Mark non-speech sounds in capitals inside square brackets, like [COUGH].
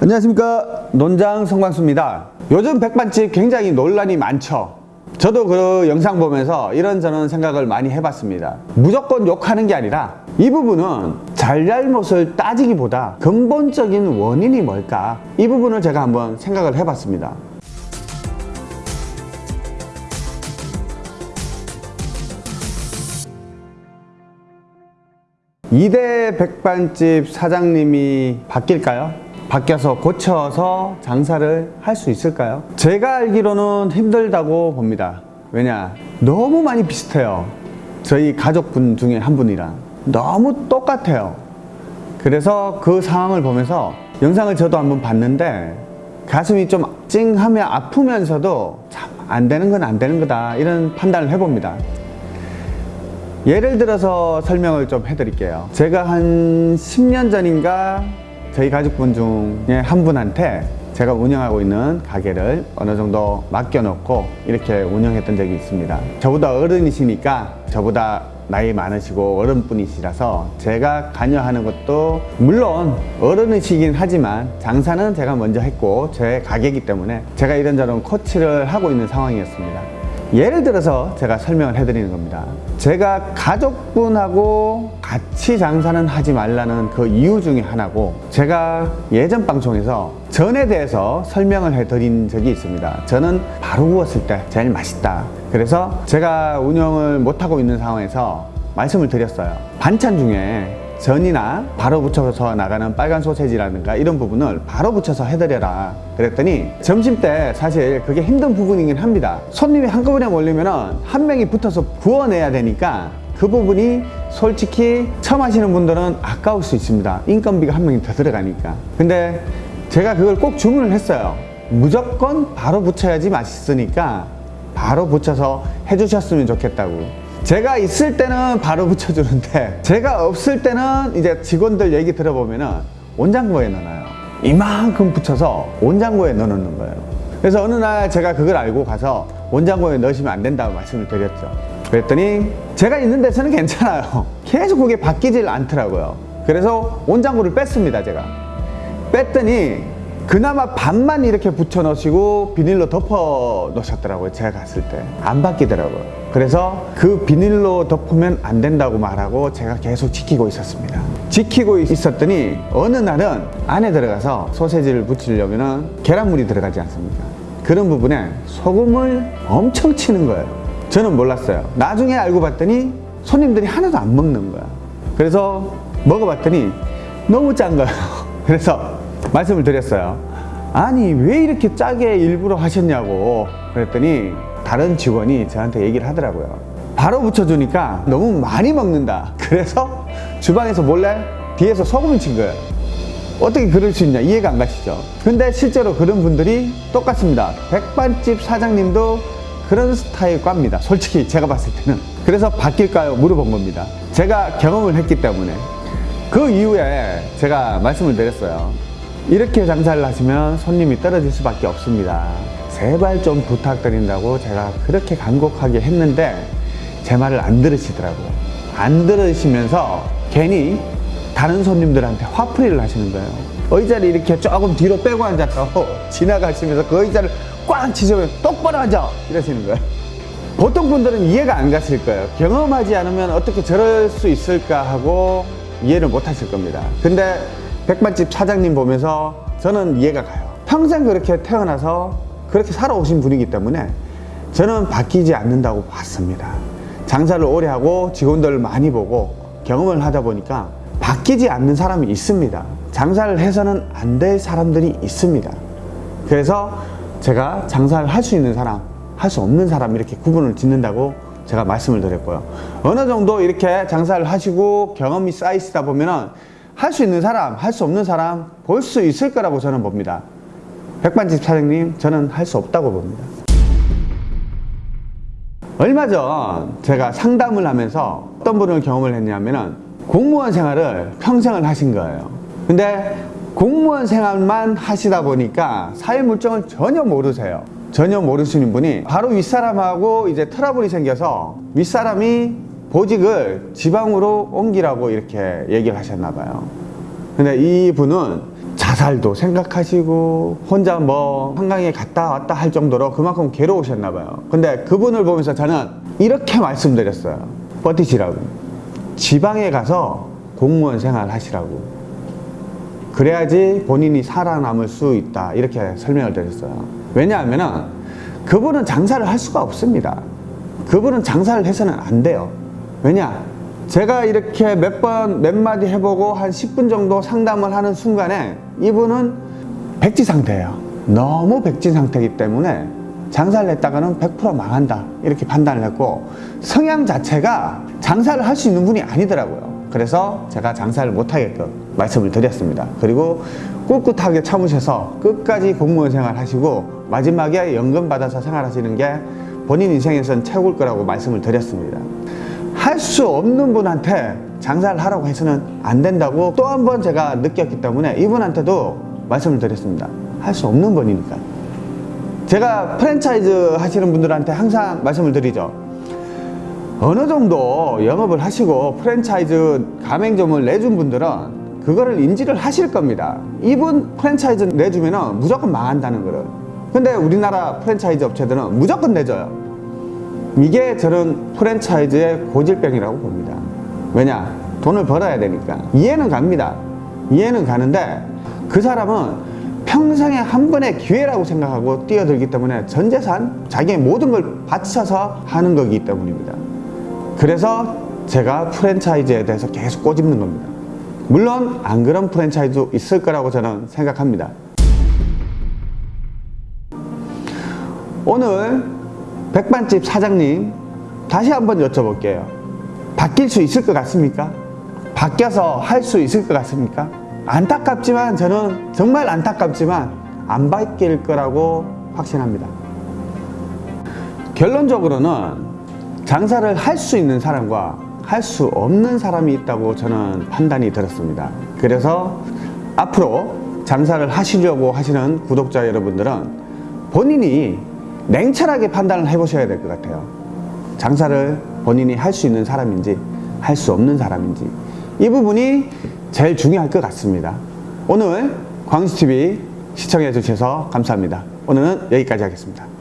안녕하십니까. 논장 성광수입니다. 요즘 백반집 굉장히 논란이 많죠. 저도 그 영상 보면서 이런저런 생각을 많이 해봤습니다. 무조건 욕하는 게 아니라 이 부분은 잘잘못을 따지기보다 근본적인 원인이 뭘까? 이 부분을 제가 한번 생각을 해봤습니다. 이대 백반집 사장님이 바뀔까요? 바뀌어서 고쳐서 장사를 할 수 있을까요? 제가 알기로는 힘들다고 봅니다. 왜냐? 너무 많이 비슷해요. 저희 가족분 중에 한 분이랑. 너무 똑같아요. 그래서 그 상황을 보면서 영상을 저도 한번 봤는데 가슴이 좀 찡하며 아프면서도 참 안 되는 건 안 되는 거다 이런 판단을 해봅니다. 예를 들어서 설명을 좀 해드릴게요. 제가 한 10년 전인가 저희 가족분 중에 한 분한테 제가 운영하고 있는 가게를 어느 정도 맡겨놓고 이렇게 운영했던 적이 있습니다. 저보다 어른이시니까 저보다 나이 많으시고 어른분이시라서 제가 관여하는 것도 물론 어른이시긴 하지만 장사는 제가 먼저 했고 제 가게이기 때문에 제가 이런저런 코치를 하고 있는 상황이었습니다. 예를 들어서 제가 설명을 해드리는 겁니다. 제가 가족분하고 같이 장사는 하지 말라는 그 이유 중에 하나고 제가 예전 방송에서 전에 대해서 설명을 해드린 적이 있습니다. 저는 바로 구웠을 때 제일 맛있다. 그래서 제가 운영을 못하고 있는 상황에서 말씀을 드렸어요. 반찬 중에 전이나 바로 붙여서 나가는 빨간 소세지라든가 이런 부분을 바로 붙여서 해드려라 그랬더니 점심 때 사실 그게 힘든 부분이긴 합니다 손님이 한꺼번에 몰리면 한 명이 붙어서 구워내야 되니까 그 부분이 솔직히 처음 하시는 분들은 아까울 수 있습니다. 인건비가 한 명이 더 들어가니까. 근데 제가 그걸 꼭 주문을 했어요. 무조건 바로 붙여야지 맛있으니까 바로 붙여서 해주셨으면 좋겠다고. 제가 있을 때는 바로 [LAUGHS] 붙여주는데 제가 없을 때는 이제 직원들 얘기 들어보면 은 온장고에 넣어요. 이만큼 붙여서 온장고에 넣어놓는 거예요. 그래서 어느 날 제가 그걸 알고 가서 온장고에 넣으시면 안 된다고 말씀을 드렸죠 그랬더니 제가 있는 데서는 괜찮아요. [LAUGHS] 계속 그게 바뀌질 않더라고요. 그래서 온장고를 뺐습니다 제가. 뺐더니 그나마 반만 이렇게 붙여 넣으시고 비닐로 덮어 놓으셨더라고요 제가 갔을 때. 안 바뀌더라고요. 그래서 그 비닐로 덮으면 안 된다고 말하고 제가 계속 지키고 있었습니다. 지키고 있었더니 어느 날은 안에 들어가서 소세지를 붙이려면 계란물이 들어가지 않습니까? 그런 부분에 소금을 엄청 치는 거예요 저는 몰랐어요. 나중에 알고 봤더니 손님들이 하나도 안 먹는 거야. 그래서 먹어봤더니 너무 짠 거예요. [LAUGHS] 그래서 말씀을 드렸어요. 아니 왜 이렇게 짜게 일부러 하셨냐고 그랬더니 다른 직원이 저한테 얘기를 하더라고요. 바로 붙여주니까 너무 많이 먹는다. [LAUGHS] 그래서 주방에서 몰래 뒤에서 소금을 친 거예요. 어떻게 그럴 수 있냐? 이해가 안 가시죠? 근데 실제로 그런 분들이 똑같습니다. 백반집 사장님도 그런 스타일 과입니다. 솔직히 제가 봤을 때는. 그래서 바뀔까요? 물어본 겁니다. 제가 경험을 했기 때문에. 그 이후에 제가 말씀을 드렸어요. 이렇게 장사를 하시면 손님이 떨어질 수밖에 없습니다. 제발 좀 부탁드린다고 제가 그렇게 간곡하게 했는데 제 말을 안 들으시더라고요. 안 들으시면서 괜히 다른 손님들한테 화풀이를 하시는 거예요. 의자를 이렇게 조금 뒤로 빼고 앉았다고 [LAUGHS] 지나가시면서 그 의자를 꽉 치시면 똑바로 앉아 이러시는 거예요. 보통 분들은 이해가 안 갔을 거예요. 경험하지 않으면 어떻게 저럴 수 있을까 하고 이해를 못 하실 겁니다. 근데 백반집 사장님 보면서 저는 이해가 가요. 평생 그렇게 태어나서 그렇게 살아오신 분이기 때문에 저는 바뀌지 않는다고 봤습니다. 장사를 오래 하고 직원들을 많이 보고 경험을 하다 보니까 바뀌지 않는 사람이 있습니다. 장사를 해서는 안 될 사람들이 있습니다. 그래서 제가 장사를 할 수 있는 사람 할 수 없는 사람 이렇게 구분을 짓는다고 제가 말씀을 드렸고요 어느 정도 이렇게 장사를 하시고 경험이 쌓이시다 보면은 할 수 있는 사람, 할 수 없는 사람 볼 수 있을 거라고 저는 봅니다. 백반집 사장님, 저는 할 수 없다고 봅니다. 얼마 전 제가 상담을 하면서 어떤 분을 경험을 했냐면은 공무원 생활을 평생을 하신 거예요. 근데 공무원 생활만 하시다 보니까 사회 물정을 전혀 모르세요. 전혀 모르시는 분이 바로 윗사람하고 이제 트러블이 생겨서 윗사람이 보직을 지방으로 옮기라고 이렇게 얘기를 하셨나 봐요 근데 이분은 자살도 생각하시고 혼자 뭐 한강에 갔다 왔다 할 정도로 그만큼 괴로우셨나 봐요. 근데 그분을 보면서 저는 이렇게 말씀드렸어요. 버티시라고. 지방에 가서 공무원 생활 하시라고. 그래야지 본인이 살아남을 수 있다. 이렇게 설명을 드렸어요. 왜냐하면 그분은 장사를 할 수가 없습니다. 그분은 장사를 해서는 안 돼요. 왜냐? 제가 이렇게 몇 번, 몇 마디 해보고 한 10분 정도 상담을 하는 순간에 이분은 백지 상태예요. 너무 백지 상태이기 때문에 장사를 했다가는 100% 망한다. 이렇게 판단을 했고 성향 자체가 장사를 할 수 있는 분이 아니더라고요. 그래서 제가 장사를 못하게끔 말씀을 드렸습니다. 그리고 꿋꿋하게 참으셔서 끝까지 공무원 생활 하시고 마지막에 연금 받아서 생활하시는 게 본인 인생에선 최고일 거라고 말씀을 드렸습니다. 할 수 없는 분한테 장사를 하라고 해서는 안 된다고 또 한 번 제가 느꼈기 때문에 이분한테도 말씀을 드렸습니다. 할 수 없는 분이니까. 제가 프랜차이즈 하시는 분들한테 항상 말씀을 드리죠. 어느 정도 영업을 하시고 프랜차이즈 가맹점을 내준 분들은 그거를 인지를 하실 겁니다. 이분 프랜차이즈 내주면 무조건 망한다는 거를. 근데 우리나라 프랜차이즈 업체들은 무조건 내줘요. 이게 저는 프랜차이즈의 고질병이라고 봅니다. 왜냐? 돈을 벌어야 되니까. 이해는 갑니다. 이해는 가는데 그 사람은 평생에 한 번의 기회라고 생각하고 뛰어들기 때문에 전 재산, 자기의 모든 걸 바쳐서 하는 거기 때문입니다. 그래서 제가 프랜차이즈에 대해서 계속 꼬집는 겁니다. 물론 안 그런 프랜차이즈 있을 거라고 저는 생각합니다. 오늘 백반집 사장님 다시 한번 여쭤볼게요. 바뀔 수 있을 것 같습니까? 바뀌어서 할 수 있을 것 같습니까? 안타깝지만 저는 정말 안타깝지만 안 바뀔 거라고 확신합니다. 결론적으로는 장사를 할 수 있는 사람과 할 수 없는 사람이 있다고 저는 판단이 들었습니다. 그래서 앞으로 장사를 하시려고 하시는 구독자 여러분들은 본인이 냉철하게 판단을 해보셔야 될 것 같아요. 장사를 본인이 할 수 있는 사람인지 할 수 없는 사람인지 이 부분이 제일 중요할 것 같습니다. 오늘 광수TV 시청해 주셔서 감사합니다. 오늘은 여기까지 하겠습니다.